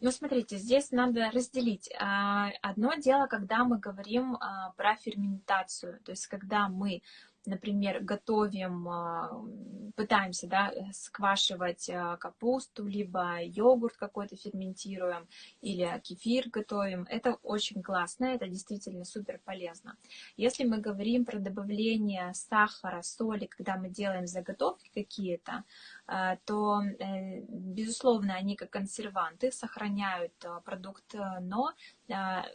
Ну, смотрите, здесь надо разделить. А, одно дело, когда мы говорим а, про ферментацию, то есть когда мы например, готовим, а, пытаемся да, сквашивать а, капусту, либо йогурт какой-то ферментируем, или кефир готовим, это очень классно, это действительно супер полезно. Если мы говорим про добавление сахара, соли, когда мы делаем заготовки какие-то, а, то, э, безусловно, они как консерванты сохраняют продукт, но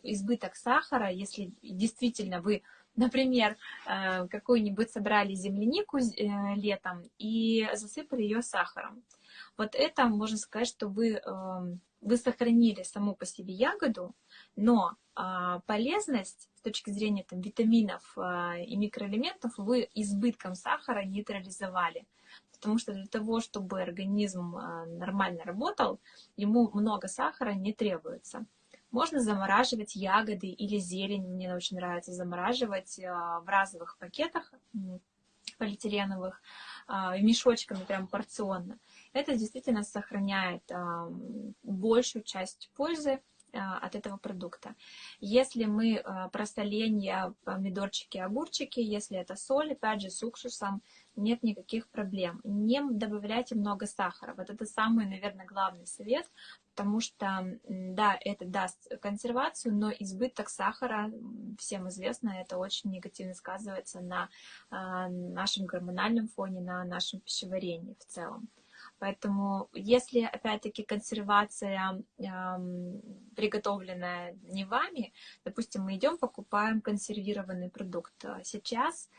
избыток сахара, если действительно вы Например, э, какую-нибудь собрали землянику э, летом и засыпали ее сахаром. Вот это можно сказать, что вы, эм, вы сохранили саму по себе ягоду, но а, полезность с точки зрения там, витаминов а, и микроэлементов вы избытком сахара нейтрализовали. Потому что для того, чтобы организм нормально работал, ему много сахара не требуется. Можно замораживать ягоды или зелень, мне очень нравится замораживать а, в разовых пакетах полиэтиленовых, а, мешочками прям порционно. Это действительно сохраняет большую часть пользы от этого продукта. Если мы про соленья, помидорчики, огурчики, если это соль, опять же, с уксусом, нет никаких проблем. Не добавляйте много сахара. Вот это самый, наверное, главный совет, потому что, да, это даст консервацию, но избыток сахара, всем известно, это очень негативно сказывается на а, нашем гормональном фоне, на нашем пищеварении в целом. Поэтому, если, опять-таки, консервация э, приготовленная не вами, допустим, мы идем, покупаем консервированный продукт сейчас,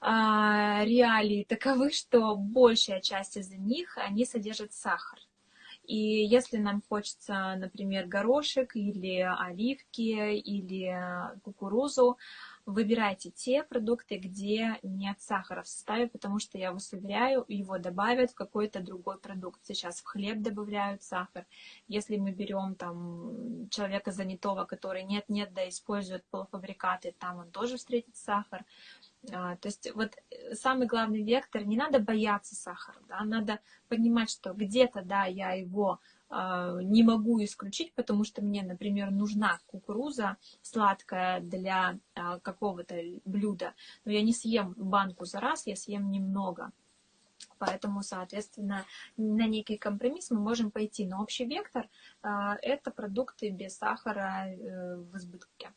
а, реалии таковы, что большая часть из них, они содержат сахар. И если нам хочется, например, горошек или оливки или кукурузу, выбирайте те продукты, где нет сахара в составе, потому что, я вас уверяю, его добавят в какой-то другой продукт. Сейчас в хлеб добавляют сахар. Если мы берем там человека занятого, который нет-нет, да использует полуфабрикаты, там он тоже встретит сахар. А, то есть вот э, самый главный вектор, не надо бояться сахара, да, надо понимать, что где-то, да, я его э, не могу исключить, потому что мне, например, нужна кукуруза сладкая для э, какого-то блюда, но я не съем банку за раз, я съем немного. Поэтому, соответственно, на некий компромисс мы можем пойти. Но общий вектор э, это продукты без сахара э, в избытке.